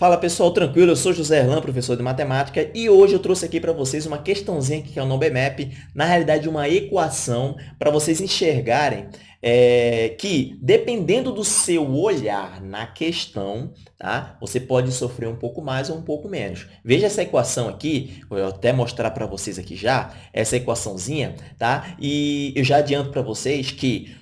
Fala pessoal, tranquilo? Eu sou José Erlan, professor de matemática, e hoje eu trouxe aqui para vocês uma questãozinha que é o NoBMap, na realidade uma equação para vocês enxergarem é, que, dependendo do seu olhar na questão, tá? você pode sofrer um pouco mais ou um pouco menos. Veja essa equação aqui, vou até mostrar para vocês aqui já, essa equaçãozinha, tá? e eu já adianto para vocês que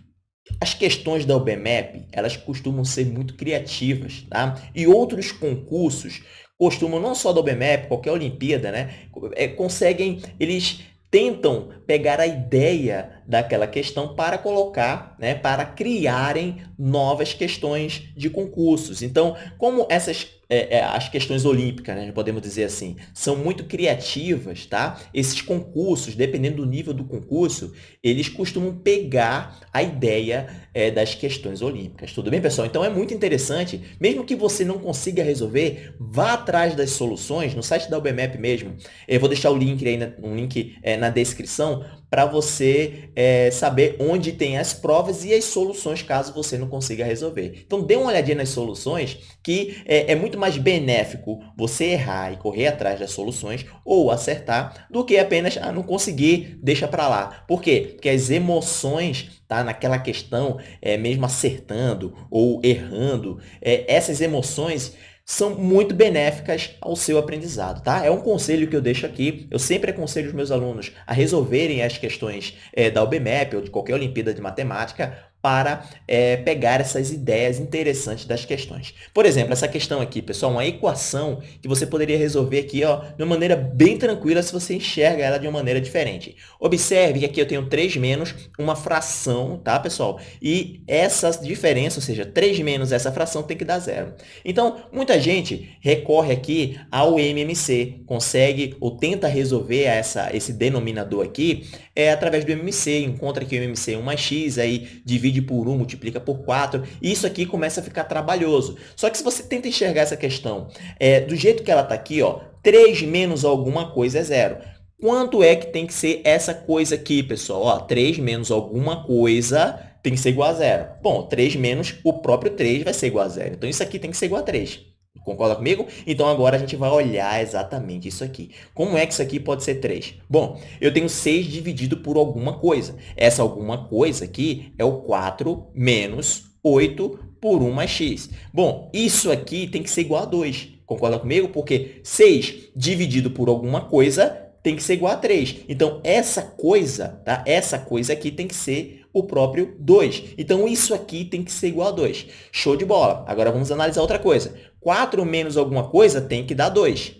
as questões da UBMAP, elas costumam ser muito criativas, tá? E outros concursos costumam, não só da UBMAP, qualquer Olimpíada, né? É, conseguem, eles tentam pegar a ideia daquela questão para colocar, né, para criarem novas questões de concursos. Então, como essas é, é, as questões olímpicas, né, podemos dizer assim, são muito criativas, tá? Esses concursos, dependendo do nível do concurso, eles costumam pegar a ideia é, das questões olímpicas. Tudo bem, pessoal? Então, é muito interessante, mesmo que você não consiga resolver, vá atrás das soluções, no site da UBMAP mesmo, eu vou deixar o link aí, um link é, na descrição, para você é, saber onde tem as provas e as soluções, caso você não consiga resolver. Então, dê uma olhadinha nas soluções, que é, é muito mais benéfico você errar e correr atrás das soluções ou acertar, do que apenas ah, não conseguir, deixa para lá. Por quê? Porque as emoções tá? naquela questão, é, mesmo acertando ou errando, é, essas emoções são muito benéficas ao seu aprendizado, tá? É um conselho que eu deixo aqui. Eu sempre aconselho os meus alunos a resolverem as questões é, da UBMAP ou de qualquer Olimpíada de Matemática para é, pegar essas ideias interessantes das questões. Por exemplo, essa questão aqui, pessoal, uma equação que você poderia resolver aqui ó, de uma maneira bem tranquila se você enxerga ela de uma maneira diferente. Observe que aqui eu tenho 3 menos uma fração, tá, pessoal? E essa diferença, ou seja, 3 menos essa fração tem que dar zero. Então, muita gente recorre aqui ao MMC, consegue ou tenta resolver essa, esse denominador aqui é, através do MMC, encontra aqui o MMC 1 mais x, aí divide divide por 1, multiplica por 4, e isso aqui começa a ficar trabalhoso. Só que se você tenta enxergar essa questão é, do jeito que ela está aqui, ó, 3 menos alguma coisa é zero. Quanto é que tem que ser essa coisa aqui, pessoal? Ó, 3 menos alguma coisa tem que ser igual a zero. Bom, 3 menos o próprio 3 vai ser igual a zero. Então, isso aqui tem que ser igual a 3. Concorda comigo? Então, agora a gente vai olhar exatamente isso aqui. Como é que isso aqui pode ser 3? Bom, eu tenho 6 dividido por alguma coisa. Essa alguma coisa aqui é o 4 menos 8 por 1 mais x. Bom, isso aqui tem que ser igual a 2. Concorda comigo? Porque 6 dividido por alguma coisa tem que ser igual a 3. Então, essa coisa, tá? essa coisa aqui tem que ser o próprio 2. Então, isso aqui tem que ser igual a 2. Show de bola. Agora, vamos analisar outra coisa. 4 menos alguma coisa tem que dar 2.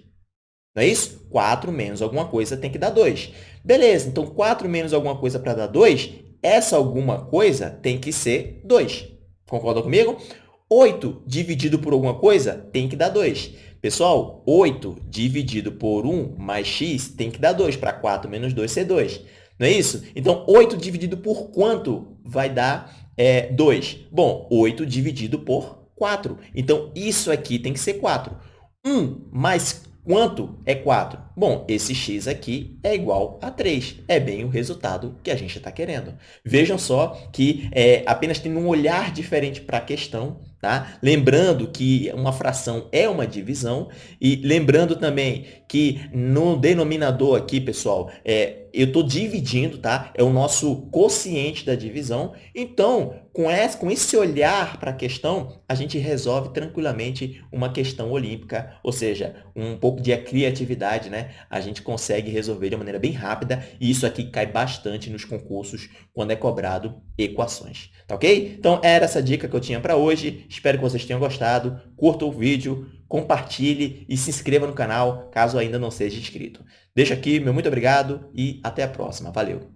Não é isso? 4 menos alguma coisa tem que dar 2. Beleza, então 4 menos alguma coisa para dar 2, essa alguma coisa tem que ser 2. Concorda comigo? 8 dividido por alguma coisa tem que dar 2. Pessoal, 8 dividido por 1 mais x tem que dar 2, para 4 menos 2 ser 2. Não é isso? Então, 8 dividido por quanto vai dar é, 2? Bom, 8 dividido por 4. Então, isso aqui tem que ser 4. 1 mais quanto é 4? Bom, esse x aqui é igual a 3. É bem o resultado que a gente está querendo. Vejam só que é, apenas tendo um olhar diferente para a questão, Tá? Lembrando que uma fração é uma divisão e lembrando também que no denominador aqui, pessoal, é, eu estou dividindo, tá? É o nosso quociente da divisão. Então, com esse, com esse olhar para a questão, a gente resolve tranquilamente uma questão olímpica, ou seja, um pouco de criatividade, né? A gente consegue resolver de maneira bem rápida e isso aqui cai bastante nos concursos quando é cobrado equações, tá ok? Então, era essa dica que eu tinha para hoje. Espero que vocês tenham gostado. Curta o vídeo, compartilhe e se inscreva no canal, caso ainda não seja inscrito. Deixo aqui meu muito obrigado e até a próxima. Valeu!